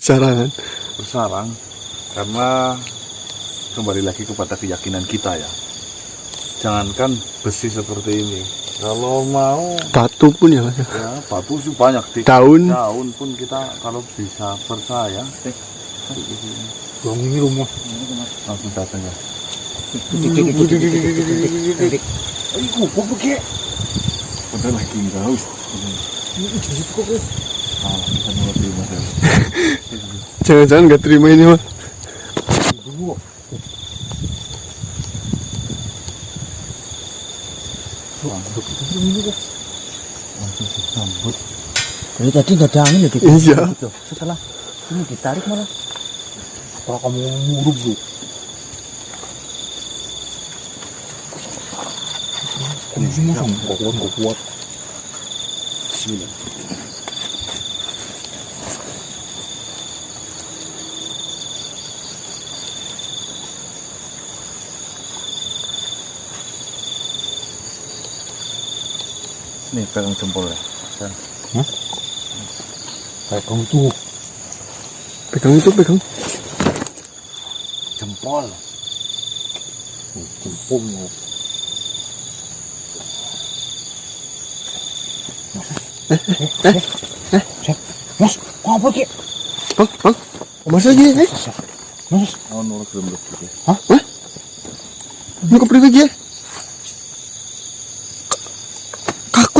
Sarangan. bersarang karena kembali lagi kepada keyakinan kita ya jangankan besi seperti ini kalau mau Batu pun ya mas. ya batu sih banyak di Daun. daun pun kita kalau bisa percaya Bang ini rumah. langsung datang ya Ini kubuk begini. udah lagi nggak haus ah, kita mas ya Jangan-jangan nggak terima ini disambut Dari tadi nggak ada angin ya gitu. Iya. Gitu. Setelah ini ditarik malah. Kalau kamu. Kamu semua sama kok kuat kuat. Bismillah nih pegang jempol ya Kayak kamu tuh. Pegang itu pegang. jempol Jempol lu. Mas, kok apa ki? Bang, bang. Mas lagi eh. Mas, oh nurut belum gitu Ini ke priwe ya? Kaku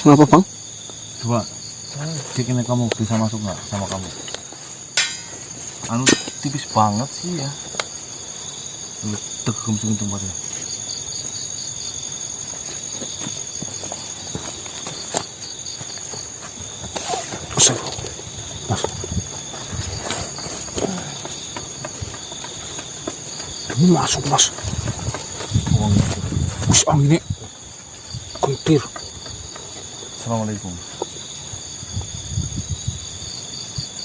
Kenapa bang? coba cek ini kamu bisa masuk nggak sama kamu anu tipis banget sih ya lu tegem sini tempatnya Mas. Ini masuk mas. uang itu Wis anginnya. Assalamualaikum.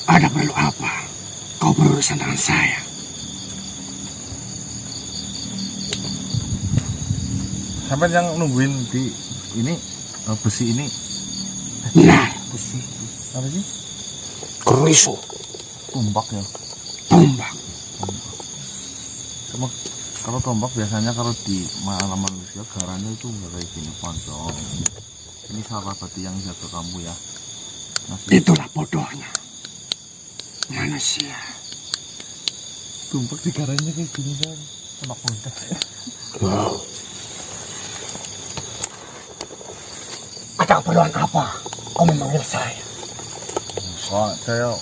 Ada perlu apa? Kau berurusan dengan saya. sampai yang nungguin di ini eh, besi ini. Nah, besi. Apa sih? Keriso, tombak ya. Tombak. Cuma kalau tombak biasanya kalau di malam manusia garannya itu nggak kayak gini poncong ini sahabat yang jaga kamu ya Ngasih Itulah bodohnya. Manusia. tombak di kayak gini kan tombak bodoh Ada keperluan apa? Kau memanggil saya. Soal saya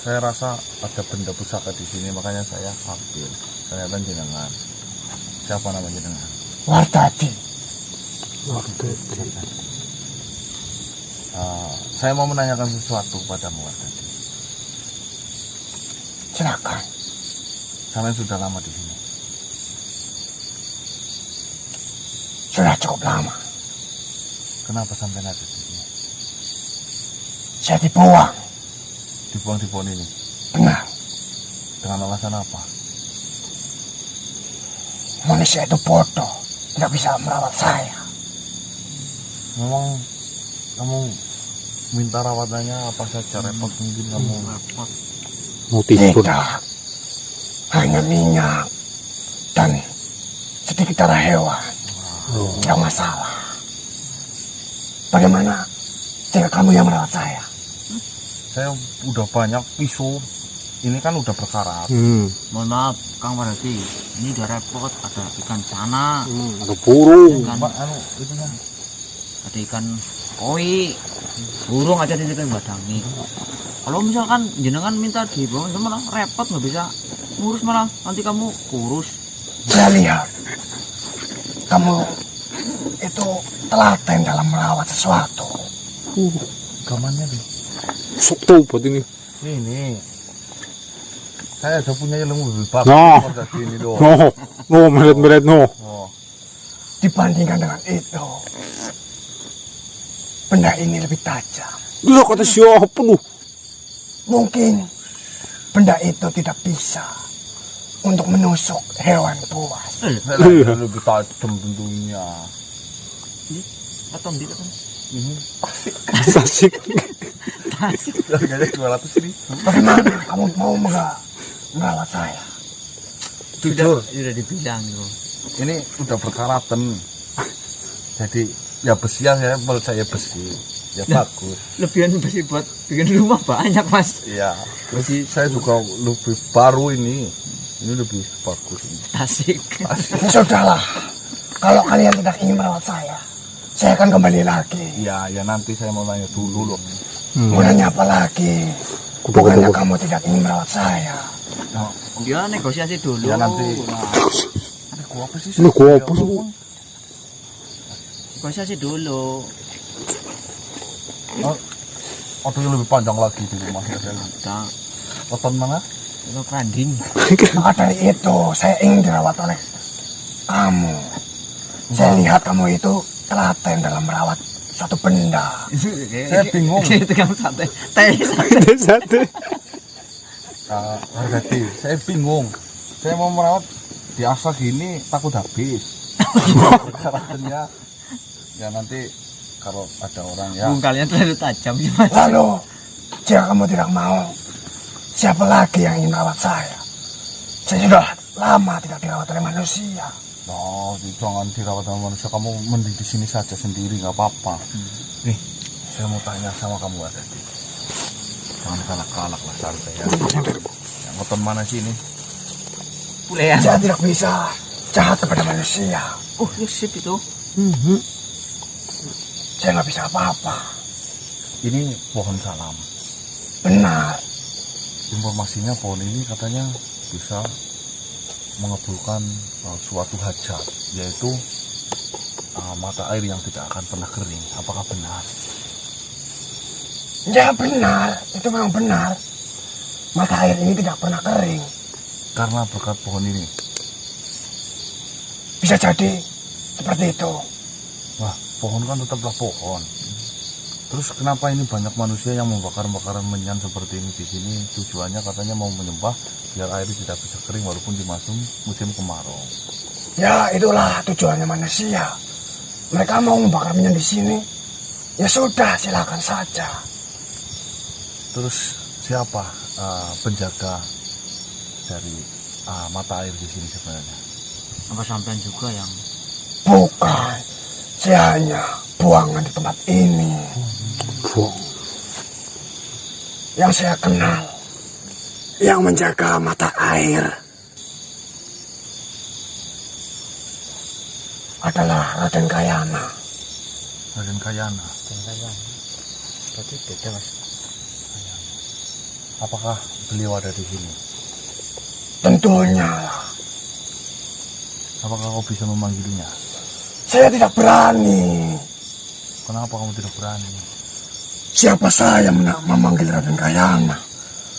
saya rasa ada benda pusaka di sini makanya saya ambil ternyata jenengan siapa nama jenengan Wardadi. Ah, saya mau menanyakan sesuatu padamu tadi Silakan. Kalian sudah lama di sini Sudah cukup lama. kenapa sampai ada di sini Saya dibuang. dibuang di pohon ini Benar. dengan alasan apa Manusia itu bodoh. Tidak bisa merawat saya. memang kamu minta rawatannya apa saja repot mungkin kamu repot Mau tidur. Tidak. Hanya minyak. Dan sedikit darah hewan. Tidak masalah. Bagaimana jika kamu yang merawat saya? saya udah banyak pisau ini kan udah berkarat Hmm. Mohon maaf, Kang Marati. Ini udah repot. Ada ikan cana, ada burung. ikan, Mbak, anu itu kan ada ikan koi, burung aja di situ yang badangi. Kalau misalkan jenengan minta dibawa itu malah repot nggak bisa ngurus malah nanti kamu kurus. Saya lihat kamu itu telaten dalam merawat sesuatu. gamannya nih Sok tahu buat ini. ini saya ada punya ilmu lebih bagus No. daripada ini doang. No, no, meret-meret no. Oh. Dibandingkan dengan itu, benda ini lebih tajam. Gila kata siapa lu? Mungkin benda itu tidak bisa untuk menusuk hewan buas. Saya Iya. lebih tajam tentunya. Keton di keton. Ini Asik. harganya dua ratus ribu. Bagaimana kamu mau merawat saya? Jujur, Sudah dibilang ini udah berkaraten. Jadi ya besi ya saya percaya besi. Ya bagus. Lebihan besi buat bikin rumah banyak mas. Iya. Terus saya juga lebih baru ini. Ini lebih bagus ini. Asik. Ya sudahlah, kalau kalian tidak ingin merawat saya, saya akan kembali lagi. Iya, ya nanti saya mau nanya dulu loh. Mau nanya apa lagi? Bukannya kamu tidak ingin merawat saya? Nah, Dia negosiasi dulu. Ya, nanti. Nah, ini gua apa sih? Ini gua apa sih? Negosiasi dulu. Oh, Waktu yang lebih panjang lagi di rumah ya. saya. Weton mana? itu keranding. Maka dari itu, saya ingin dirawat oleh kamu. Saya lihat kamu itu telaten dalam merawat suatu benda. Saya bingung. Itu kan sate. Teh sate. Sate. Ah, Hargati, saya bingung. Saya mau merawat di asa gini takut habis. Karakternya ya nanti kalau ada orang ya Bung kalian terlalu tajam sih mas. Lalu, jika kamu tidak mau, siapa lagi yang ingin merawat saya? Saya sudah lama tidak dirawat oleh manusia. No, jangan dirawat sama manusia. Kamu mending di sini saja sendiri, nggak apa-apa. Nih, saya mau tanya sama kamu Hargati. Jangan galak-galak lah santai ya. Yang nonton mana sih ini? Pulean. Saya tidak bisa jahat kepada manusia. Oh, ya sip itu. Saya nggak bisa apa-apa. Ini pohon salam. Benar. Informasinya pohon ini katanya bisa mengabulkan uh, suatu hajat, yaitu uh, mata air yang tidak akan pernah kering. Apakah benar? Ya benar, itu memang benar. Mata air ini tidak pernah kering. Karena berkat pohon ini. Bisa jadi seperti itu. Wah, pohon kan tetaplah pohon. Terus kenapa ini banyak manusia yang membakar-bakaran menyan seperti ini di sini? Tujuannya katanya mau menyembah biar air tidak bisa kering walaupun di musim musim kemarau. Ya itulah tujuannya manusia. Mereka mau membakar minyak di sini. Ya sudah, silakan saja. Terus siapa uh, penjaga dari uh, mata air di sini sebenarnya? Apa sampean juga yang Bukan. Saya hanya buangan di tempat ini. Buang. Yang saya kenal. Yang menjaga mata air. Adalah Raden Kayana. Raden Kayana. Berarti beda mas. Apakah beliau ada di sini? Tentunya. Apakah kau bisa memanggilnya? Saya tidak berani. Kenapa kamu tidak berani? Siapa saya memanggil Raden Kayana?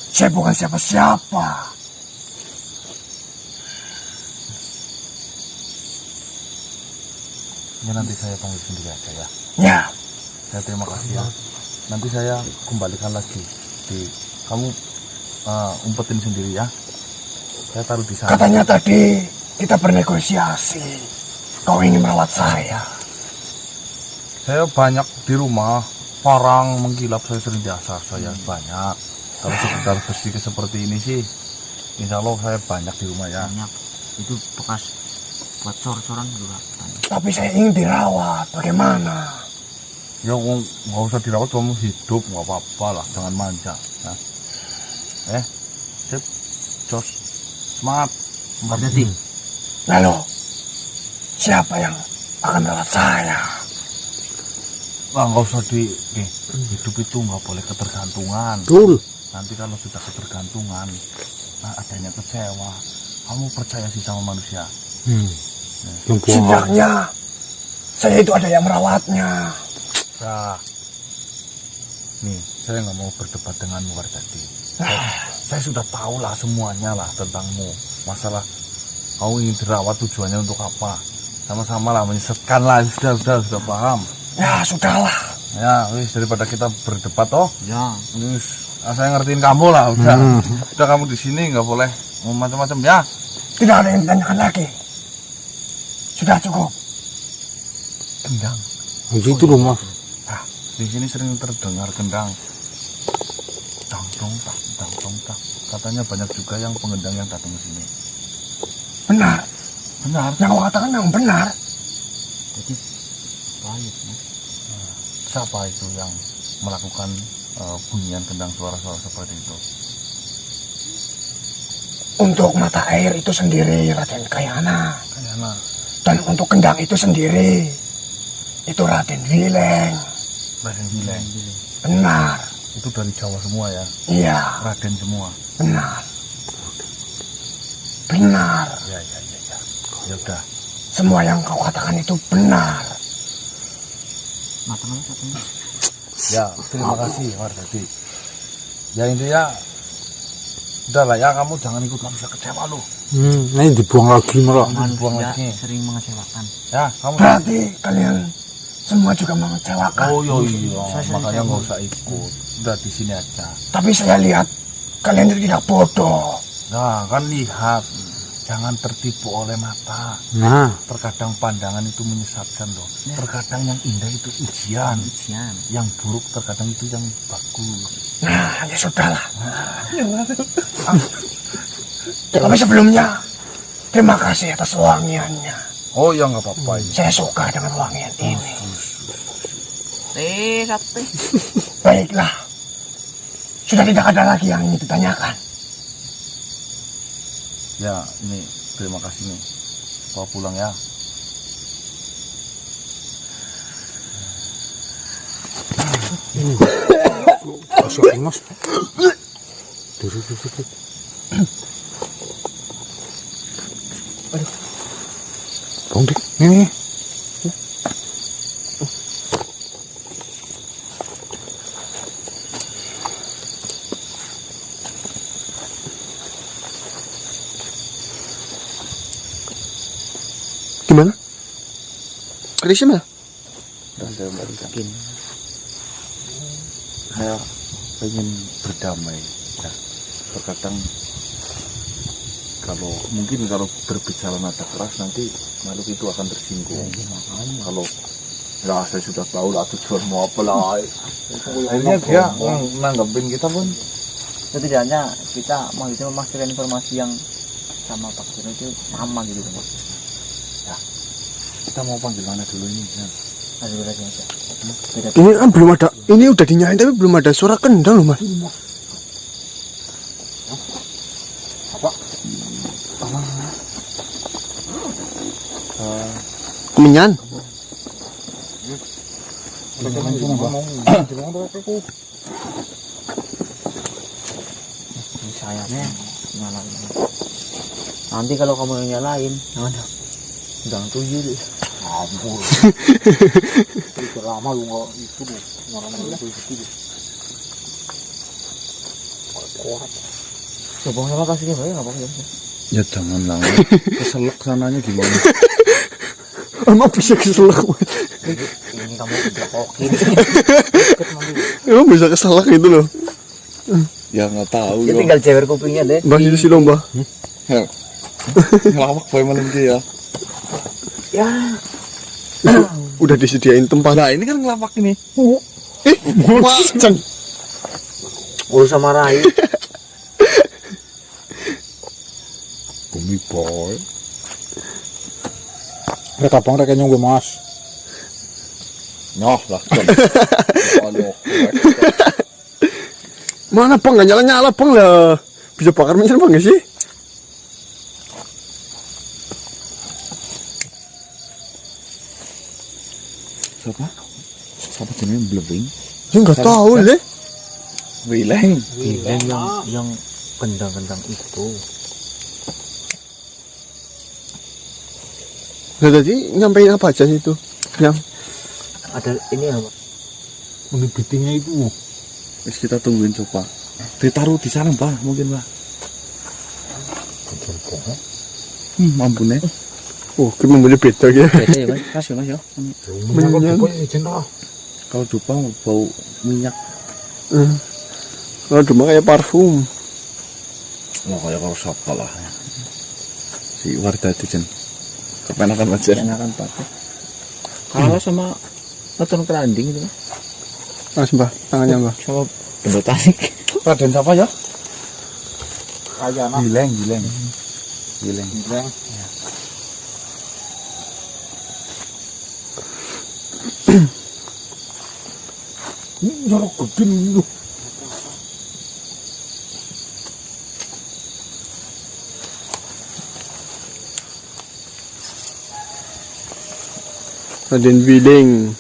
Saya bukan siapa-siapa. Ya nanti saya panggil sendiri aja ya. Ya, Saya terima kasih ya. Nanti saya kembalikan lagi di kamu uh, umpetin sendiri ya. Saya taruh di sana. katanya tadi kita bernegosiasi. Kau ingin merawat saya. Saya banyak di rumah, parang mengkilap saya sering diasah saya banyak. Kalau sekedar besi seperti ini sih, insya Allah saya banyak di rumah ya. Banyak. Itu bekas buat cor-coran juga. banyak. Tapi saya ingin dirawat. Bagaimana? Ya nggak usah dirawat kamu hidup nggak apa-apa lah, jangan manja. Ya. Eh, sip, jos, semangat. Berarti Lalu, siapa yang akan merawat saya? Wah nggak usah di, nih, hidup itu nggak boleh ketergantungan. Betul. Nanti kalau sudah ketergantungan, nah adanya kecewa. Kamu percaya sih sama manusia? Hmm. Buang Setidaknya, saya itu ada yang merawatnya. Nah, nih saya nggak mau berdebat denganmu Warjati. Saya, saya sudah tahu lah semuanya lah tentangmu masalah kau ingin dirawat tujuannya untuk apa sama-sama lah menyesatkan lah sudah sudah sudah paham Ya sudahlah. ya wis daripada kita berdebat toh Ya, wis ah, saya ngertiin kamu lah udah udah kamu di sini nggak boleh mau macam-macam ya Tidak ada yang ditanyakan lagi. Sudah cukup. gendang Gitu loh mas. Nah, di sini sering terdengar gendang. Dang dong tak, dang dong tak. Katanya banyak juga yang pengendang yang datang ke sini. Benar. Benar. Yang kau katakan memang benar. jadi baik. Mas. Siapa itu yang melakukan eh, bunyian gendang suara-suara seperti itu? Untuk mata air itu sendiri Raden Kayana. Kayaknya Dan untuk kendang itu sendiri itu Raden Wileng. Raden Bileng. Benar. Itu dari Jawa semua ya. Iya, Raden semua. benar. Benar. Ya ya ya udah. Semua yang kau katakan itu benar. Mata mana satunya? Ya terima kasih Mardadi. Ya intinya udah lah ya kamu jangan ikut manusia kecewa lu. Hmm, ini dibuang lagi malah. Buang Manusia lagi. sering mengecewakan. Ya kamu. Berarti kalian semua juga mengecewakan. Oh iya iya, Saya makanya nggak usah ikut. Udah di sini aja. Tapi saya lihat kalian itu tidak bodoh. Nah kan lihat, jangan tertipu oleh mata. Nah, Terkadang pandangan itu menyesatkan loh. Terkadang yang indah itu ujian, Ujian. yang buruk terkadang itu yang bagus. Nah, ya sudahlah. Tapi sebelumnya, terima kasih atas wangiannya. Oh ya nggak apa-apa ini. Saya suka dengan wangian ini. Eh. Baiklah. Sudah tidak ada lagi yang ingin ditanyakan. Ya ini terima kasih nih. Bawa pulang ya. masuk mas. Duduk, duduk, duduk. Aduh. Bang dik, Saya balikan. Mungkin. Saya ingin berdamai. Ya, terkadang kalau mungkin kalau berbicara nada keras nanti makhluk itu akan tersinggung. Kalau ya saya sudah tahu lah tujuanmu apa lah. Akhirnya dia nanggepin kita pun Setidaknya kita mau itu memastikan informasi yang sama Pak Jono itu sama gitu kan. Kita mau panggil mana dulu ini ya. Ada aja. Beda Ini kan belum ada, ini udah dinyalain tapi belum ada suara kendang loh mas. Kemenyan. ini sayapnya nyalain. Nanti kalau kamu yang nyalain, jangan jangan tuyul. Ampun. Itu lama lu nggak itu lu orang itu itu. Coba sama kasihnya baik nggak apa-apa ya. Ya jangan lah. Keselak sananya gimana? Emang bisa keselak Ini kamu jokokin. Emang bisa keselak gitu loh ya nggak tahu Ya ya. tinggal jewer kupingnya deh. Mbak itu sih lomba Ngelawak boy malam ini ya. Udah disediain tempat Nah ini kan ngelapak ini. Eh, macam Gak usah marahin. Bumi boy. Mereka bang mereka nyunggu mas. Noh lah. Mana bang, nggak nyala-nyala bang lah Bisa bakar minyak bang nggak sih? Siapa? Siapa jenisnya blebing? Ya nggak tahu deh Wileng. yang yang kendang-kendang itu. Nah tadi nyampein apa aja sih itu Yang Ada ini apa? Ini bitinya itu. Wis kita tungguin coba. ditaruh di sana mbah mungkin mbah hmm, mampune Oh, kita boleh beda gitu. beda ya mas kasih mas ya Menyan. kalau dupa bau minyak Hmm. Kalau cuma kayak parfum. oh kayak kalau sapa lah si warga itu jen kepenakan aja enakan pakai kalah sama nonton keranding itu Mas mbah, tangannya mbah. sama benda tasik Raden siapa ya Kayak anak gileng gileng gileng 저렇게 거 Ở trên Vì Đình.